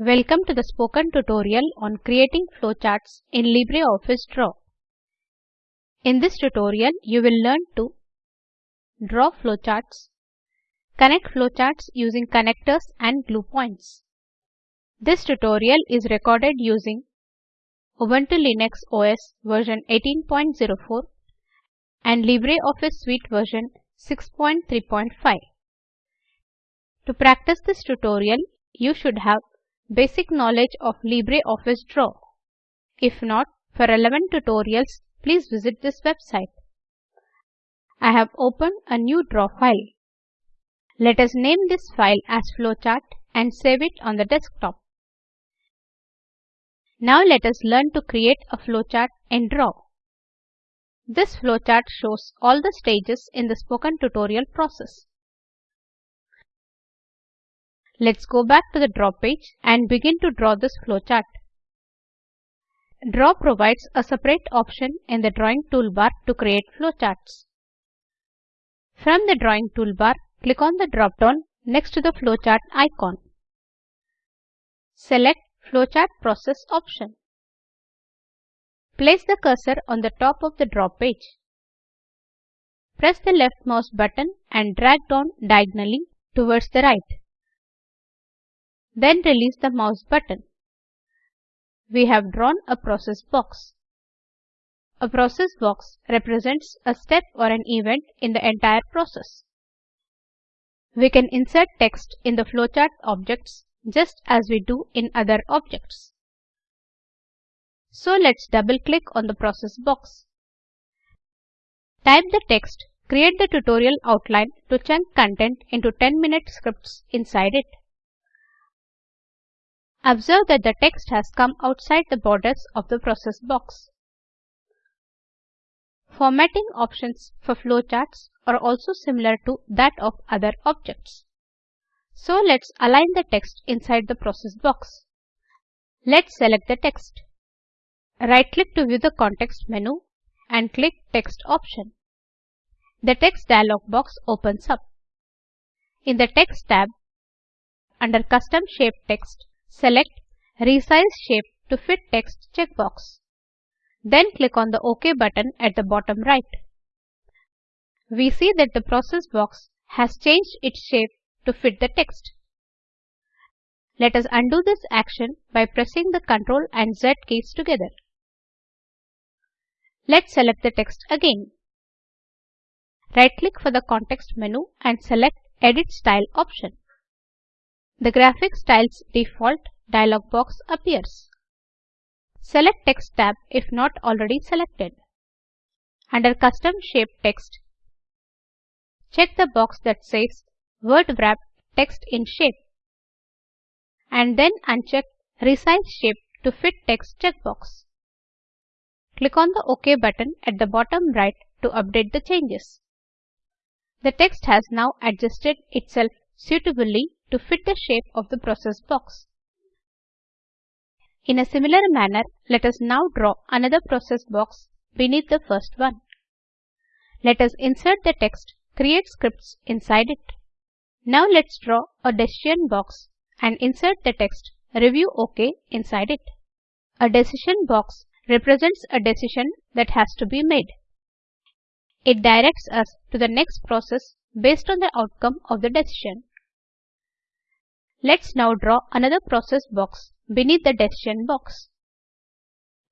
Welcome to the spoken tutorial on creating flowcharts in LibreOffice Draw. In this tutorial, you will learn to draw flowcharts, connect flowcharts using connectors and glue points. This tutorial is recorded using Ubuntu Linux OS version 18.04 and LibreOffice Suite version 6.3.5. To practice this tutorial, you should have basic knowledge of LibreOffice Draw. If not, for relevant tutorials, please visit this website. I have opened a new draw file. Let us name this file as flowchart and save it on the desktop. Now let us learn to create a flowchart in Draw. This flowchart shows all the stages in the spoken tutorial process. Let's go back to the draw page and begin to draw this flowchart. Draw provides a separate option in the drawing toolbar to create flowcharts. From the drawing toolbar, click on the drop-down next to the flowchart icon. Select Flowchart Process option. Place the cursor on the top of the draw page. Press the left mouse button and drag down diagonally towards the right. Then release the mouse button. We have drawn a process box. A process box represents a step or an event in the entire process. We can insert text in the flowchart objects just as we do in other objects. So let's double click on the process box. Type the text, create the tutorial outline to chunk content into 10 minute scripts inside it. Observe that the text has come outside the borders of the process box. Formatting options for flowcharts are also similar to that of other objects. So let's align the text inside the process box. Let's select the text. Right click to view the context menu and click text option. The text dialog box opens up. In the text tab, under custom shape text, Select Resize Shape to Fit Text checkbox. Then click on the OK button at the bottom right. We see that the process box has changed its shape to fit the text. Let us undo this action by pressing the Ctrl and Z keys together. Let's select the text again. Right-click for the context menu and select Edit Style option. The Graphic Styles default dialog box appears. Select Text tab if not already selected. Under Custom Shape Text, check the box that says Word Wrap Text in Shape and then uncheck Resize Shape to Fit Text checkbox. Click on the OK button at the bottom right to update the changes. The text has now adjusted itself suitably to fit the shape of the process box. In a similar manner, let us now draw another process box beneath the first one. Let us insert the text Create Scripts inside it. Now let's draw a decision box and insert the text Review OK inside it. A decision box represents a decision that has to be made. It directs us to the next process based on the outcome of the decision. Let's now draw another process box beneath the decision box.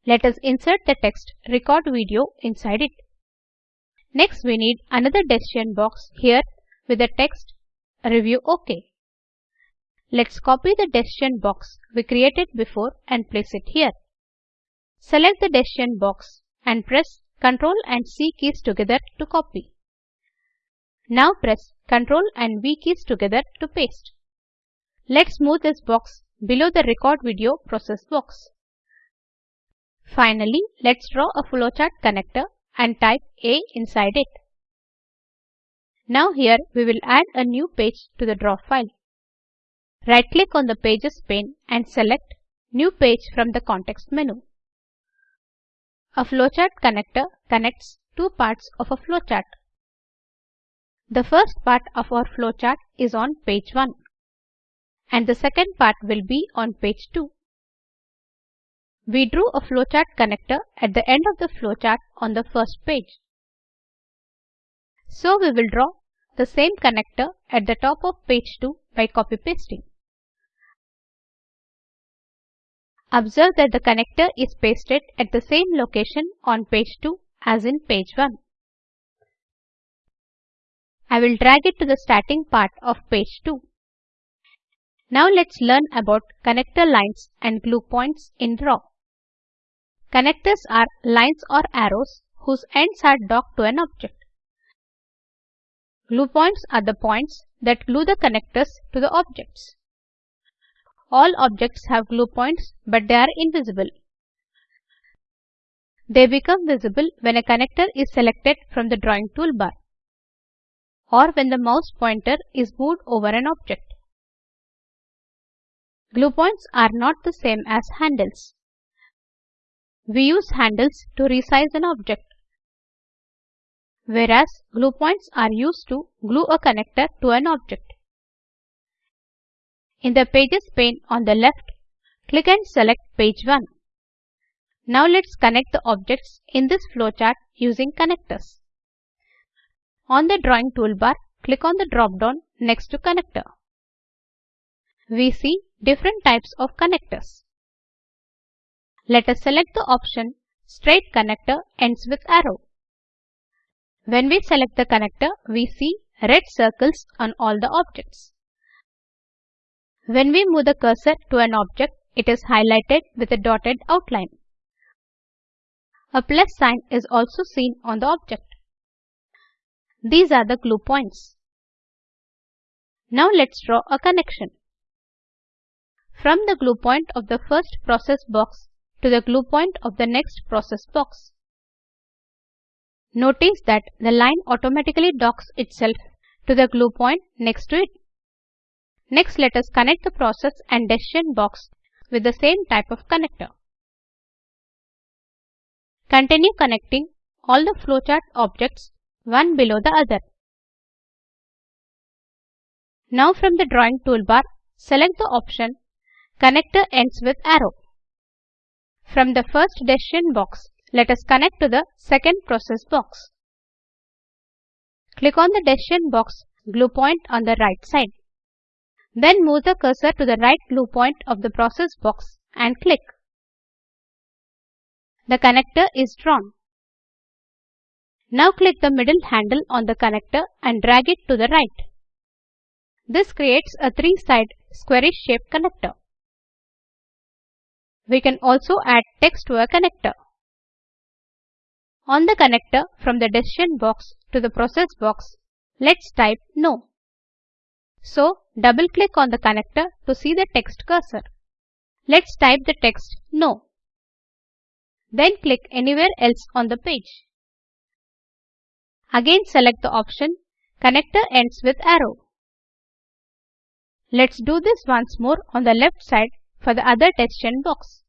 Let us insert the text record video inside it. Next we need another decision box here with the text review OK. Let's copy the decision box we created before and place it here. Select the decision box and press Ctrl and C keys together to copy. Now press Ctrl and V keys together to paste. Let's move this box below the record video process box. Finally, let's draw a flowchart connector and type A inside it. Now here we will add a new page to the draw file. Right click on the pages pane and select new page from the context menu. A flowchart connector connects two parts of a flowchart. The first part of our flowchart is on page 1 and the second part will be on page 2. We drew a flowchart connector at the end of the flowchart on the first page. So we will draw the same connector at the top of page 2 by copy pasting. Observe that the connector is pasted at the same location on page 2 as in page 1. I will drag it to the starting part of page 2. Now let's learn about connector lines and glue points in Draw. Connectors are lines or arrows whose ends are docked to an object. Glue points are the points that glue the connectors to the objects. All objects have glue points but they are invisible. They become visible when a connector is selected from the drawing toolbar or when the mouse pointer is moved over an object. Glue points are not the same as handles. We use handles to resize an object, whereas glue points are used to glue a connector to an object. In the Pages pane on the left, click and select page 1. Now let's connect the objects in this flowchart using connectors. On the drawing toolbar, click on the drop-down next to connector. We see different types of connectors. Let us select the option Straight connector ends with arrow. When we select the connector, we see red circles on all the objects. When we move the cursor to an object, it is highlighted with a dotted outline. A plus sign is also seen on the object. These are the glue points. Now let's draw a connection. From the glue point of the first process box to the glue point of the next process box. Notice that the line automatically docks itself to the glue point next to it. Next let us connect the process and decision box with the same type of connector. Continue connecting all the flowchart objects one below the other. Now from the drawing toolbar, select the option Connector ends with arrow. From the first decision box, let us connect to the second process box. Click on the decision box glue point on the right side. Then move the cursor to the right glue point of the process box and click. The connector is drawn. Now click the middle handle on the connector and drag it to the right. This creates a three-side squarish shaped connector. We can also add text to a connector. On the connector from the decision box to the process box, let's type no. So double click on the connector to see the text cursor. Let's type the text no. Then click anywhere else on the page. Again select the option Connector ends with arrow. Let's do this once more on the left side for the other decision box.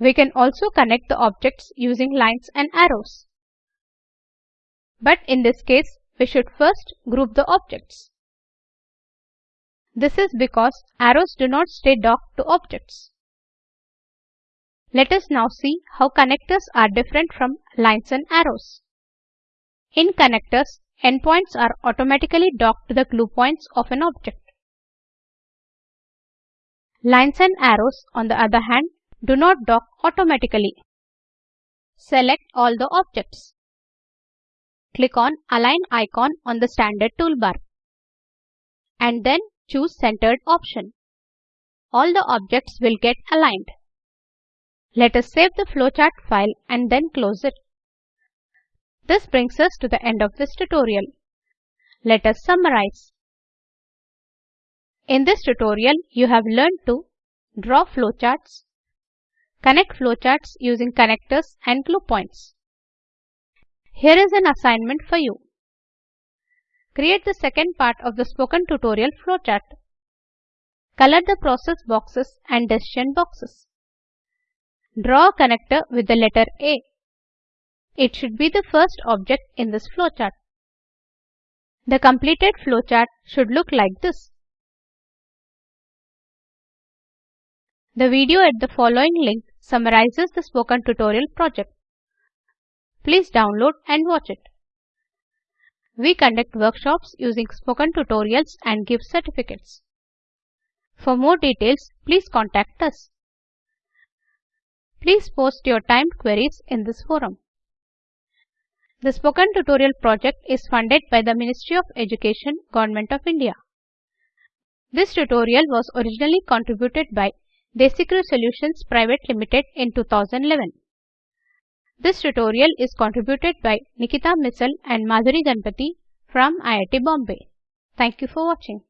We can also connect the objects using lines and arrows. But in this case, we should first group the objects. This is because arrows do not stay docked to objects. Let us now see how connectors are different from lines and arrows. In connectors, endpoints are automatically docked to the glue points of an object. Lines and arrows, on the other hand, do not dock automatically. Select all the objects. Click on Align icon on the standard toolbar. And then choose Centered option. All the objects will get aligned. Let us save the flowchart file and then close it. This brings us to the end of this tutorial. Let us summarize. In this tutorial, you have learned to draw flowcharts, connect flowcharts using connectors and glue points. Here is an assignment for you. Create the second part of the spoken tutorial flowchart. Color the process boxes and decision boxes. Draw a connector with the letter A. It should be the first object in this flowchart. The completed flowchart should look like this. The video at the following link summarizes the spoken tutorial project. Please download and watch it. We conduct workshops using spoken tutorials and give certificates. For more details, please contact us. Please post your timed queries in this forum. The Spoken Tutorial project is funded by the Ministry of Education, Government of India. This tutorial was originally contributed by Desicrew Solutions Private Limited in 2011. This tutorial is contributed by Nikita Missal and Madhuri Ganpati from IIT Bombay. Thank you for watching.